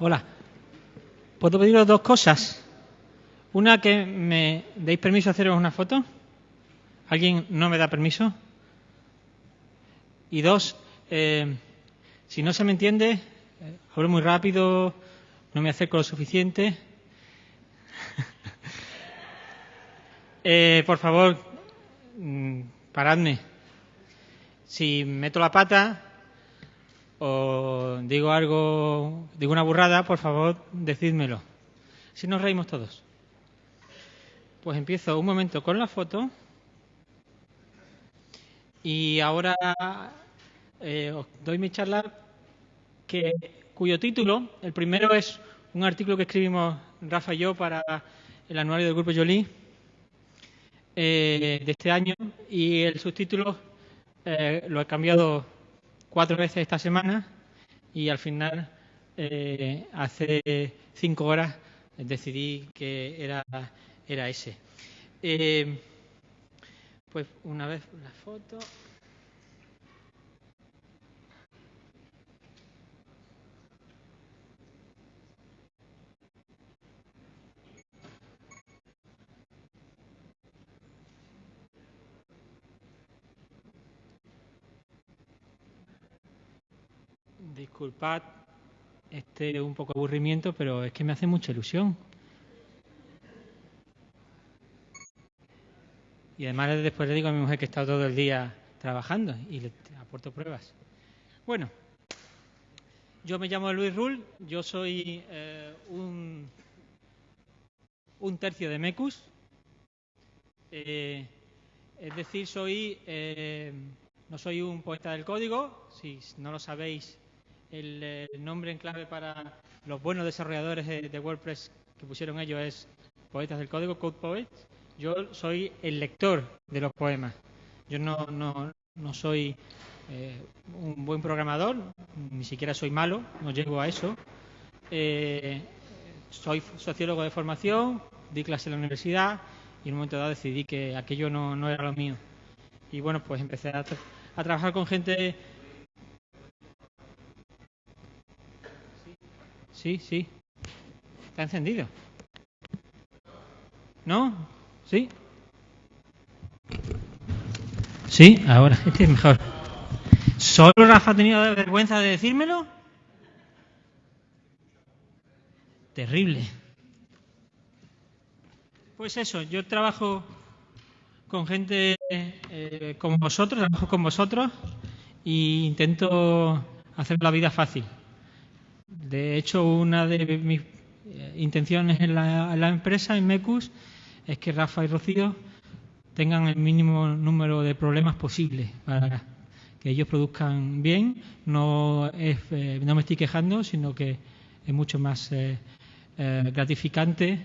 Hola. ¿Puedo pediros dos cosas? Una, que me deis permiso a haceros una foto. ¿Alguien no me da permiso? Y dos, eh, si no se me entiende, eh, hablo muy rápido, no me acerco lo suficiente. eh, por favor, mm, paradme. Si meto la pata o digo algo, digo una burrada, por favor, decídmelo. Si nos reímos todos. Pues empiezo un momento con la foto. Y ahora eh, os doy mi charla que, cuyo título, el primero es un artículo que escribimos Rafa y yo para el anuario del Grupo Jolie eh, de este año y el subtítulo eh, lo he cambiado cuatro veces esta semana y al final, eh, hace cinco horas, decidí que era, era ese. Eh, pues una vez la foto. Disculpad este un poco aburrimiento, pero es que me hace mucha ilusión. Y además después le digo a mi mujer que he estado todo el día trabajando y le aporto pruebas. Bueno, yo me llamo Luis Rull, yo soy eh, un, un, tercio de Mecus, eh, es decir, soy eh, no soy un poeta del código, si no lo sabéis, el, nombre en clave para los buenos desarrolladores de, WordPress que pusieron ellos es Poetas del Código, Code Poets. Yo soy el lector de los poemas. Yo no, no, soy eh, un buen programador, ni siquiera soy malo, no llego a eso. Eh, soy sociólogo de formación, di clase en la universidad y en un momento dado decidí que aquello no, era lo mío. Y bueno, pues empecé a trabajar con gente Sí, sí. Está encendido. ¿No? ¿Sí? Sí, ahora. Este es mejor. ¿Solo Rafa ha tenido vergüenza de decírmelo? Terrible. Pues eso, yo trabajo con gente eh, como vosotros, trabajo con vosotros e intento hacer la vida fácil. De hecho, una de mis eh, intenciones en la, empresa, en MECUS, es que Rafa y Rocío tengan el mínimo número de problemas posible para que ellos produzcan bien. No, eh, no me estoy quejando, sino que es mucho más eh, gratificante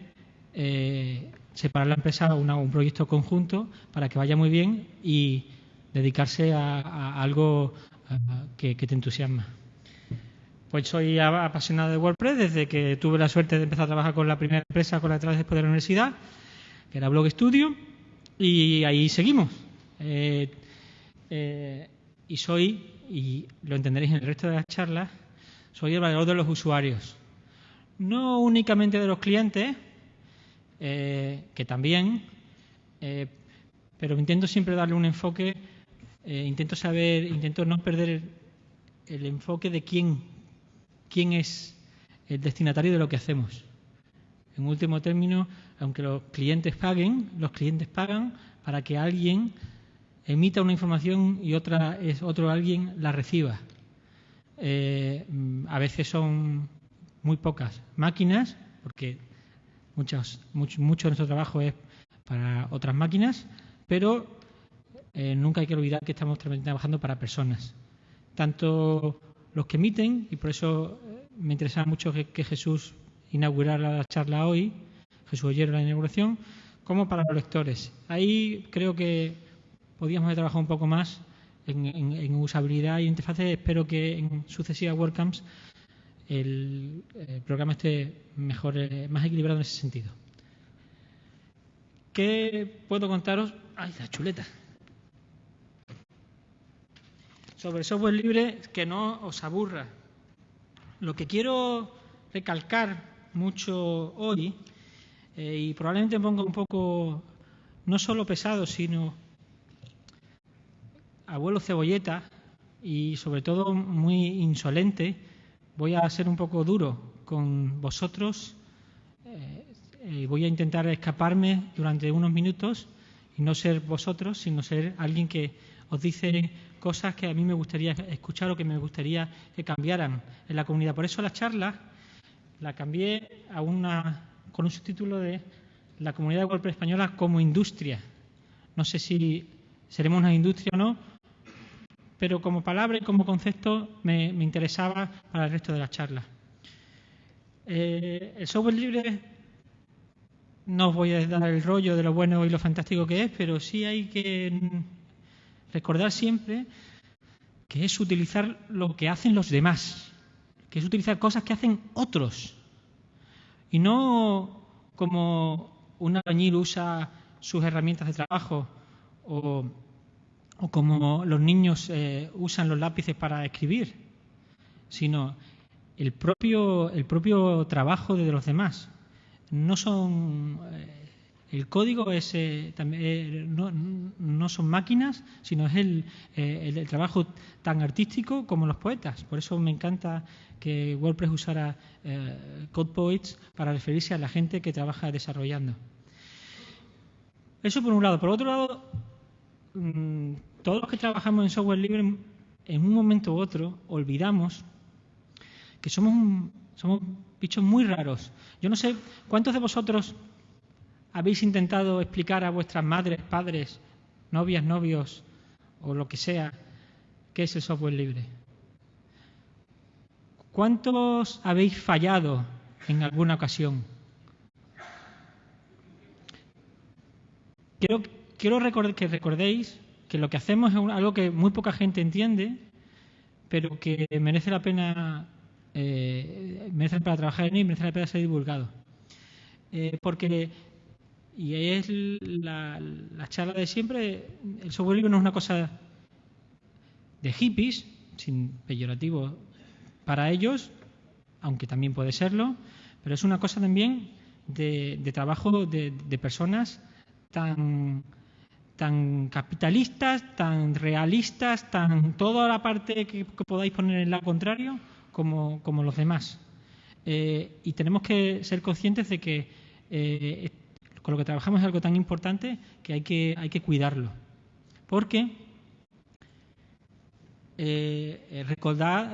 separar la empresa a un proyecto conjunto para que vaya muy bien y dedicarse a, algo que te entusiasma. Pues soy apasionado de WordPress desde que tuve la suerte de empezar a trabajar con la primera empresa con la que después de la universidad, que era Blog Studio, y ahí seguimos. Eh, eh, y soy, y lo entenderéis en el resto de las charlas, soy el valor de los usuarios. No únicamente de los clientes, eh, que también, pero intento siempre darle un enfoque, intento saber, intento no perder el enfoque de quién quién es el destinatario de lo que hacemos. En último término, aunque los clientes paguen, los clientes pagan para que alguien emita una información y otra es otro alguien la reciba. Eh, a veces son muy pocas máquinas, porque muchos, mucho, mucho de nuestro trabajo es para otras máquinas, pero eh, nunca hay que olvidar que estamos trabajando para personas. Tanto los que emiten, y por eso eh, me interesa mucho que, Jesús inaugurara la charla hoy, Jesús oyera la inauguración, como para los lectores. Ahí creo que podríamos haber trabajado un poco más en, usabilidad y interfaces. Espero que en sucesivas WordCamps el, programa esté mejor, eh, más equilibrado en ese sentido. ¿Qué puedo contaros? ¡Ay, la chuleta! Sobre software libre que no os aburra. Lo que quiero recalcar mucho hoy eh, y probablemente me ponga un poco no solo pesado, sino abuelo cebolleta y sobre todo muy insolente. Voy a ser un poco duro con vosotros. Eh, voy a intentar escaparme durante unos minutos y no ser vosotros, sino ser alguien que os dice cosas que a mí me gustaría escuchar o que me gustaría que cambiaran en la comunidad. Por eso la charla la cambié a una, con un subtítulo de La comunidad de golpe española como industria. No sé si seremos una industria o no, pero como palabra y como concepto me, interesaba para el resto de la charla. Eh, el software libre no os voy a dar el rollo de lo bueno y lo fantástico que es, pero sí hay que recordar siempre que es utilizar lo que hacen los demás, que es utilizar cosas que hacen otros. Y no como un albañil usa sus herramientas de trabajo o como los niños eh, usan los lápices para escribir, sino el propio, el propio trabajo de los demás. No son. Eh, el código es, eh, no, no, son máquinas, sino es el, el, trabajo tan artístico como los poetas. Por eso me encanta que WordPress usara Code Poets para referirse a la gente que trabaja desarrollando. Eso por un lado. Por otro lado, mm, todos los que trabajamos en software libre, en un momento u otro, olvidamos que somos, somos bichos muy raros. Yo no sé cuántos de vosotros habéis intentado explicar a vuestras madres, padres, novias, novios o lo que sea qué es el software libre. ¿Cuántos habéis fallado en alguna ocasión? Quiero, quiero que recordéis que lo que hacemos es algo que muy poca gente entiende, pero que merece la pena, eh, merece pena trabajar en él y merece la pena ser divulgado. Eh, porque, y ahí es la, charla de siempre, el software libre no es una cosa de hippies, sin peyorativo para ellos, aunque también puede serlo, pero es una cosa también de, trabajo de, de personas tan tan capitalistas, tan realistas, tan toda la parte que, podáis poner en la contrario, como, como los demás. Eh, y tenemos que ser conscientes de que eh, con lo que trabajamos es algo tan importante que hay que, hay que cuidarlo. Porque eh, recordad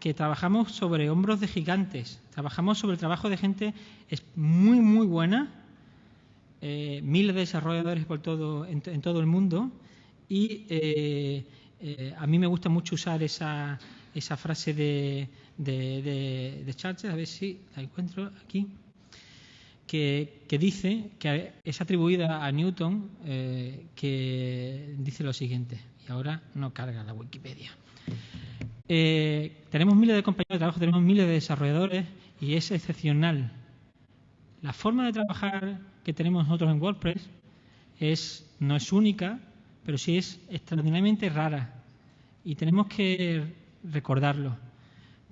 que trabajamos sobre hombros de gigantes, trabajamos sobre el trabajo de gente es muy, muy buena. Eh, miles de desarrolladores por todo, en, todo el mundo. Y eh, eh, a mí me gusta mucho usar esa, esa frase de, de, de, a ver si la encuentro aquí, que, dice, que es atribuida a Newton, que dice lo siguiente, y ahora no carga la Wikipedia. tenemos miles de compañeros de trabajo, tenemos miles de desarrolladores y es excepcional. La forma de trabajar que tenemos nosotros en WordPress es, no es única, pero sí es extraordinariamente rara. Y tenemos que recordarlo,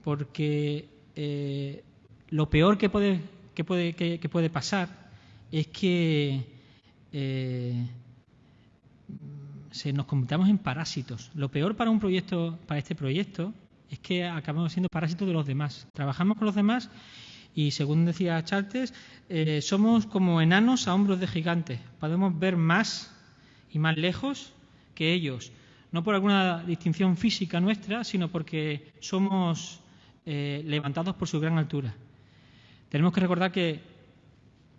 porque eh, lo peor que puede, que puede, pasar es que eh, se nos convirtamos en parásitos. Lo peor para un proyecto, para este proyecto, es que acabamos siendo parásitos de los demás. Trabajamos con los demás y según decía Chartes, eh, somos como enanos a hombros de gigantes. Podemos ver más y más lejos que ellos. No por alguna distinción física nuestra, sino porque somos eh, levantados por su gran altura. Tenemos que recordar que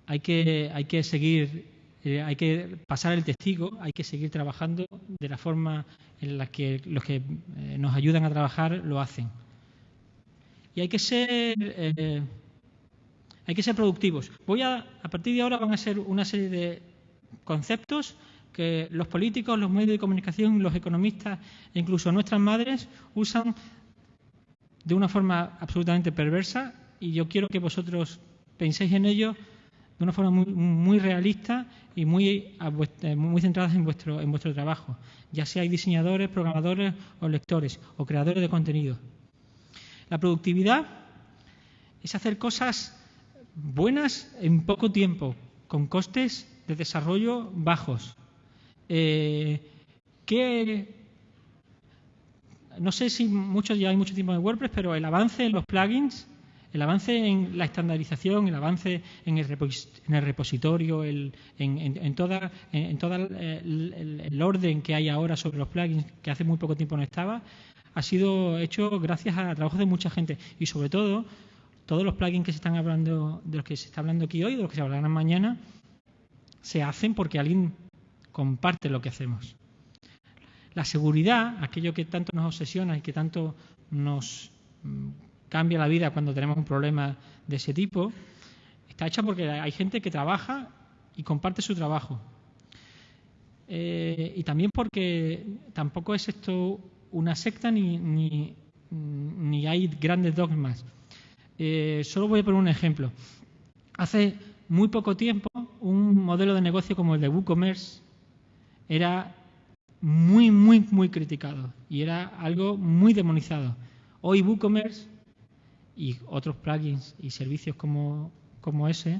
hay que, seguir, eh, hay que pasar el testigo, hay que seguir trabajando de la forma en la que los que nos ayudan a trabajar lo hacen. Y hay que ser hay que ser productivos. Voy a, a partir de ahora van a ser una serie de conceptos que los políticos, los medios de comunicación, los economistas e incluso nuestras madres usan de una forma absolutamente perversa y yo quiero que vosotros penséis en ello de una forma muy, realista y muy, muy centradas en vuestro, en vuestro trabajo, ya sea diseñadores, programadores o lectores o creadores de contenido. La productividad es hacer cosas buenas en poco tiempo, con costes de desarrollo bajos. Eh, no sé si muchos ya hay mucho tiempo en WordPress, pero el avance en los plugins, el avance en la estandarización, el avance en el, repositorio, en, toda, en, todo el, orden que hay ahora sobre los plugins, que hace muy poco tiempo no estaba, ha sido hecho gracias al trabajo de mucha gente y sobre todo todos los plugins que se están hablando, de los que se está hablando aquí hoy, de los que se hablarán mañana, se hacen porque alguien comparte lo que hacemos. La seguridad, aquello que tanto nos obsesiona y que tanto nos mm, cambia la vida cuando tenemos un problema de ese tipo, está hecha porque hay gente que trabaja y comparte su trabajo. Eh, y también porque tampoco es esto una secta ni, ni, hay grandes dogmas. Eh, solo voy a poner un ejemplo. Hace muy poco tiempo, un modelo de negocio como el de WooCommerce era muy, muy, muy criticado y era algo muy demonizado. Hoy WooCommerce y otros plugins y servicios como, ese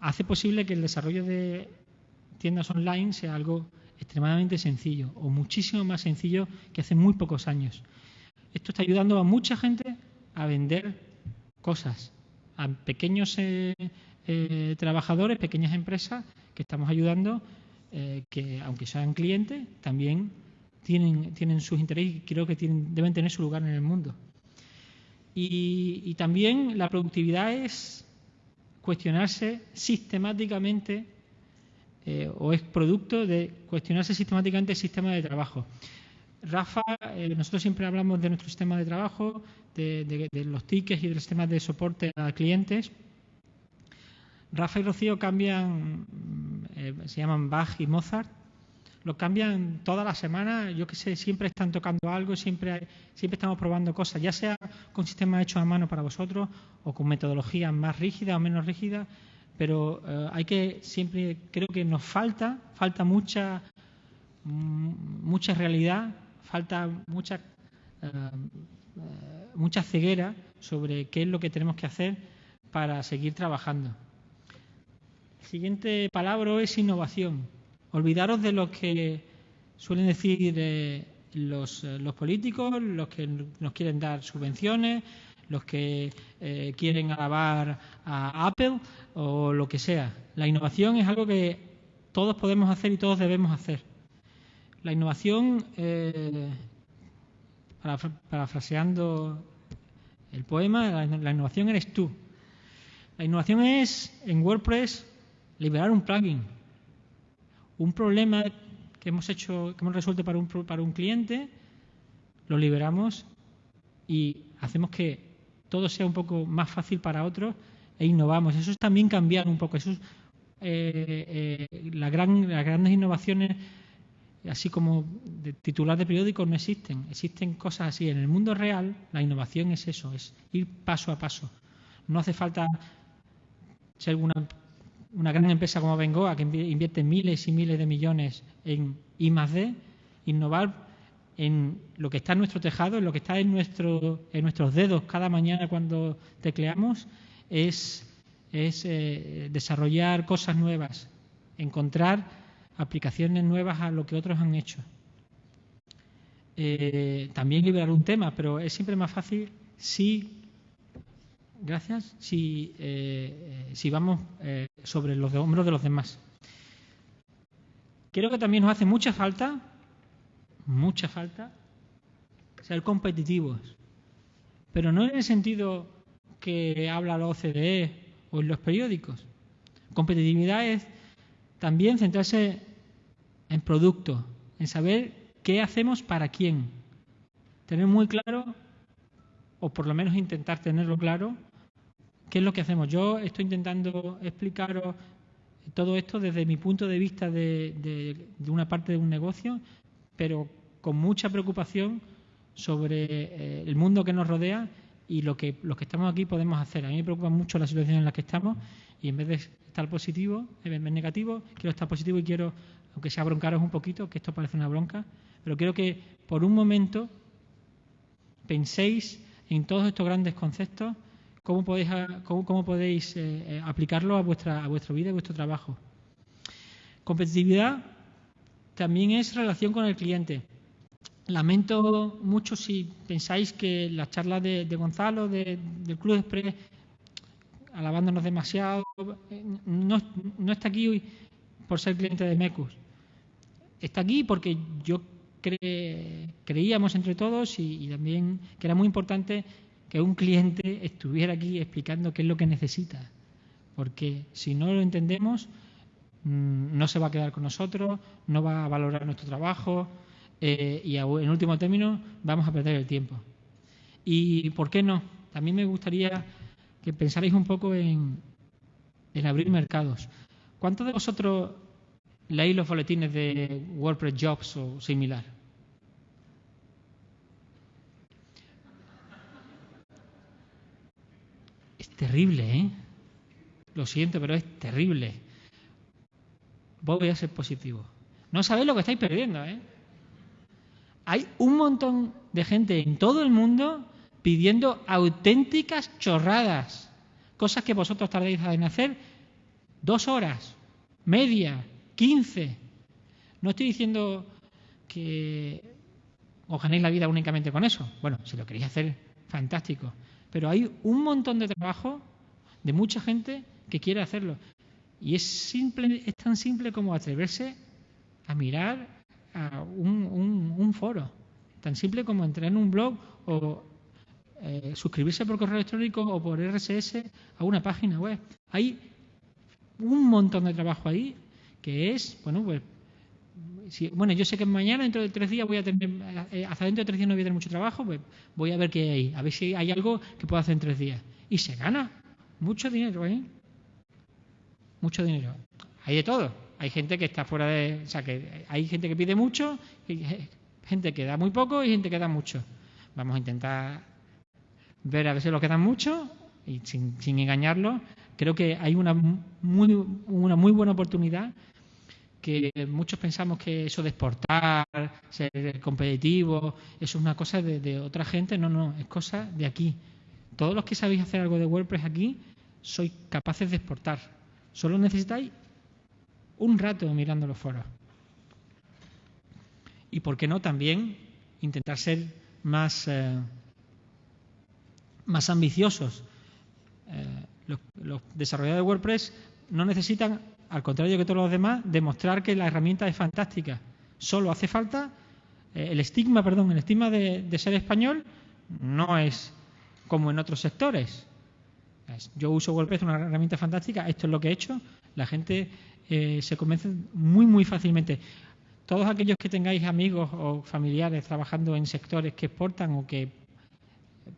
hace posible que el desarrollo de tiendas online sea algo extremadamente sencillo o muchísimo más sencillo que hace muy pocos años. Esto está ayudando a mucha gente a vender cosas, a pequeños eh, eh, trabajadores, pequeñas empresas que estamos ayudando, eh, que aunque sean clientes, también tienen, tienen sus intereses y creo que tienen, deben tener su lugar en el mundo. Y también la productividad es cuestionarse sistemáticamente eh, o es producto de cuestionarse sistemáticamente el sistema de trabajo. Rafa, eh, nosotros siempre hablamos de nuestro sistema de trabajo, de, los tickets y del sistema de soporte a clientes. Rafa y Rocío cambian, mm, eh, se llaman Bach y Mozart, lo cambian toda la semana, yo que sé, siempre están tocando algo, siempre, siempre estamos probando cosas, ya sea con sistemas hechos a mano para vosotros o con metodologías más rígidas o menos rígidas, pero eh, hay que siempre, creo que nos falta, falta mucha, mm, mucha realidad, falta mucha, eh, eh, mucha ceguera sobre qué es lo que tenemos que hacer para seguir trabajando. El siguiente palabra es innovación. Olvidaros de lo que suelen decir los, los políticos, los que nos quieren dar subvenciones, los que eh, quieren alabar a Apple o lo que sea. La innovación es algo que todos podemos hacer y todos debemos hacer. La innovación, eh, parafraseando el poema, la, la innovación eres tú. La innovación es, en WordPress, liberar un plugin. Un problema que hemos hecho, que hemos resuelto para un, para un cliente, lo liberamos y hacemos que todo sea un poco más fácil para otros e innovamos. Eso es también cambiar un poco. Eso eh, eh, las grandes innovaciones, así como de titular de periódicos, no existen. Existen cosas así. En el mundo real, la innovación es eso, es ir paso a paso. No hace falta ser una, una gran empresa como Bengoa, que invierte miles y miles de millones en I D. Innovar en lo que está en nuestro tejado, en lo que está en, nuestro, en nuestros dedos cada mañana cuando tecleamos, es, es eh, desarrollar cosas nuevas, encontrar aplicaciones nuevas a lo que otros han hecho. Eh, también liberar un tema, pero es siempre más fácil si, gracias, si, eh, si vamos sobre los hombros de los demás. Creo que también nos hace mucha falta mucha falta ser competitivos. Pero no en el sentido que habla la OCDE o en los periódicos. Competitividad es también centrarse en producto, en saber qué hacemos para quién. Tener muy claro, o por lo menos intentar tenerlo claro, qué es lo que hacemos. Yo estoy intentando explicaros todo esto desde mi punto de vista de, una parte de un negocio, pero con mucha preocupación sobre eh, el mundo que nos rodea y lo que los que estamos aquí podemos hacer. A mí me preocupa mucho la situación en la que estamos y en vez de estar positivo, en vez de negativo, quiero estar positivo y quiero, aunque sea broncaros un poquito, que esto parece una bronca, pero quiero que por un momento penséis en todos estos grandes conceptos cómo podéis, cómo, podéis eh, eh, aplicarlo a vuestra, a vuestra vida y vuestro trabajo. Competitividad también es relación con el cliente. Lamento mucho si pensáis que las charlas de, Gonzalo, del Club Express, alabándonos demasiado, no, no está aquí hoy por ser cliente de Mecus. Está aquí porque yo creíamos entre todos y, también que era muy importante que un cliente estuviera aquí explicando qué es lo que necesita. Porque si no lo entendemos, mm, no se va a quedar con nosotros, no va a valorar nuestro trabajo eh, y en último término vamos a perder el tiempo. ¿Y por qué no? También me gustaría que pensarais un poco en, en abrir mercados. ¿Cuántos de vosotros leéis los boletines de WordPress Jobs o similar? Terrible, ¿eh? Lo siento, pero es terrible. Voy a ser positivo. No sabéis lo que estáis perdiendo, ¿eh? Hay un montón de gente en todo el mundo pidiendo auténticas chorradas, cosas que vosotros tardéis en hacer dos horas, media, quince. No estoy diciendo que os ganéis la vida únicamente con eso. Bueno, si lo queréis hacer, fantástico. Pero hay un montón de trabajo de mucha gente que quiere hacerlo. Y es, simple, es tan simple como atreverse a mirar a un, foro. Tan simple como entrar en un blog o eh, suscribirse por correo electrónico o por RSS a una página web. Hay un montón de trabajo ahí que es, bueno, pues, bueno, yo sé que mañana, dentro de tres días, voy a tener, eh, hasta dentro de tres días no voy a tener mucho trabajo, pues voy a ver qué hay, a ver si hay algo que puedo hacer en tres días. Y se gana mucho dinero, ¿eh? Mucho dinero. Hay de todo. Hay gente que está fuera de, o sea, que hay gente que pide mucho, gente que da muy poco y gente que da mucho. Vamos a intentar ver a veces lo quedan mucho y sin, sin engañarlo, creo que hay una muy, una muy buena oportunidad que muchos pensamos que eso de exportar, ser competitivo, eso es una cosa de, otra gente. No, no, es cosa de aquí. Todos los que sabéis hacer algo de WordPress aquí, sois capaces de exportar. Solo necesitáis un rato mirando los foros. Y por qué no también intentar ser más... Eh, más ambiciosos. Eh, los, desarrolladores de WordPress no necesitan, al contrario que todos los demás, demostrar que la herramienta es fantástica. Solo hace falta eh, el estigma, perdón, el estigma de, ser español no es como en otros sectores. Yo uso WordPress, una herramienta fantástica, esto es lo que he hecho. La gente eh, se convence muy, muy fácilmente. Todos aquellos que tengáis amigos o familiares trabajando en sectores que exportan o que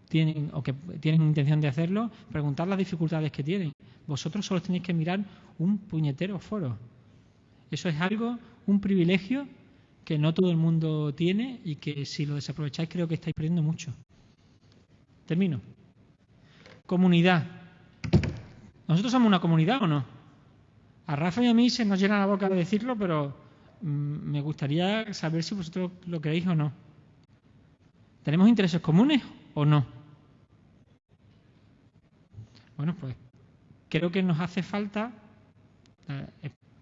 tienen o que tienen intención de hacerlo, preguntar las dificultades que tienen. Vosotros solo tenéis que mirar un puñetero foro. Eso es algo, un privilegio que no todo el mundo tiene y que si lo desaprovecháis creo que estáis perdiendo mucho. Termino. Comunidad. ¿Nosotros somos una comunidad o no? A Rafa y a mí se nos llena la boca de decirlo, pero mm, me gustaría saber si vosotros lo creéis o no. ¿Tenemos intereses comunes o no? Bueno, pues creo que nos hace falta,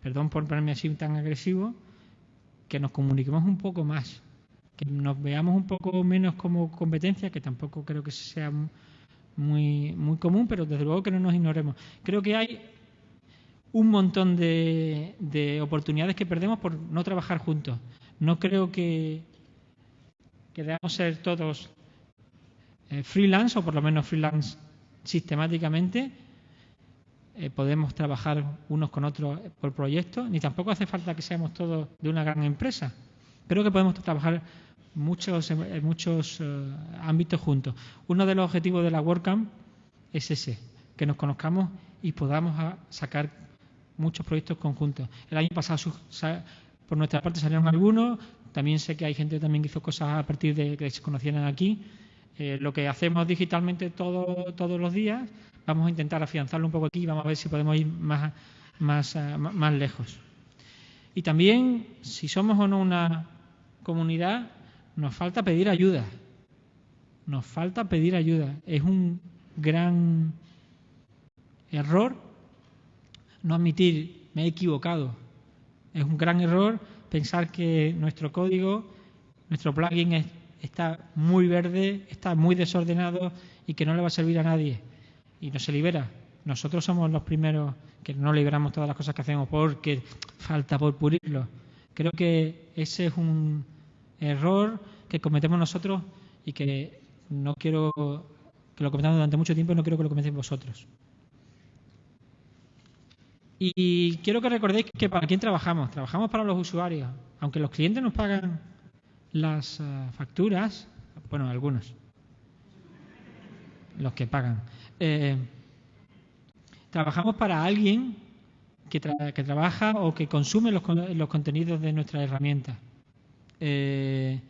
perdón por ponerme así tan agresivo, que nos comuniquemos un poco más, que nos veamos un poco menos como competencia, que tampoco creo que sea muy, muy común, pero desde luego que no nos ignoremos. Creo que hay un montón de, de oportunidades que perdemos por no trabajar juntos. No creo que, que debamos ser todos eh, freelance o por lo menos freelance sistemáticamente. Eh, podemos trabajar unos con otros por proyectos, ni tampoco hace falta que seamos todos de una gran empresa. Creo que podemos trabajar muchos, en muchos eh, ámbitos juntos. Uno de los objetivos de la WordCamp es ese, que nos conozcamos y podamos sacar muchos proyectos conjuntos. El año pasado, por nuestra parte, salieron algunos. También sé que hay gente también que hizo cosas a partir de que se conocieran aquí. Eh, lo que hacemos digitalmente todo, todos los días, vamos a intentar afianzarlo un poco aquí y vamos a ver si podemos ir más, más, eh, más lejos. Y también, si somos o no una comunidad, nos falta pedir ayuda. Nos falta pedir ayuda. Es un gran error no admitir me he equivocado. Es un gran error pensar que nuestro código, nuestro plugin está muy verde, está muy desordenado y que no le va a servir a nadie. Y no se libera. Nosotros somos los primeros que no liberamos todas las cosas que hacemos porque falta por pulirlo. Creo que ese es un error que cometemos nosotros y que no quiero que lo cometamos durante mucho tiempo y no quiero que lo cometáis vosotros. Y quiero que recordéis que para quién trabajamos. Trabajamos para los usuarios. Aunque los clientes nos pagan las eh, facturas, bueno, algunos, los que pagan. Eh, trabajamos para alguien que, trabaja o que consume los, contenidos de nuestra herramienta. Eh,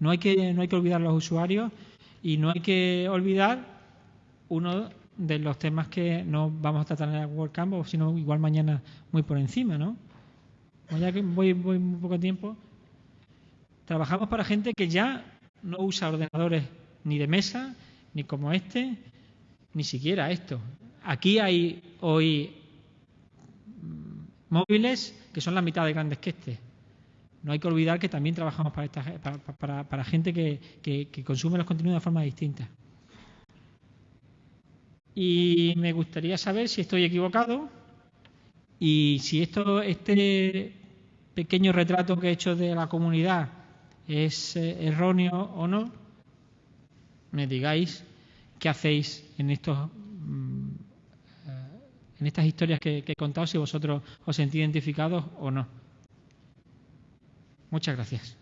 no, hay que, no hay que olvidar los usuarios y no hay que olvidar uno de los temas que no vamos a tratar en el WordCamp, sino igual mañana muy por encima, ¿no? ya que voy, voy muy poco tiempo, trabajamos para gente que ya no usa ordenadores ni de mesa, ni como este, ni siquiera esto. Aquí hay hoy mm, móviles que son la mitad de grandes que este. No hay que olvidar que también trabajamos para, esta, para, para, gente que, que consume los contenidos de forma distinta. Y me gustaría saber si estoy equivocado y si esto, este pequeño retrato que he hecho de la comunidad es eh, erróneo o no. Me digáis qué hacéis en estos mm, eh, en estas historias que, que he contado, si vosotros os sentís identificados o no. Muchas gracias.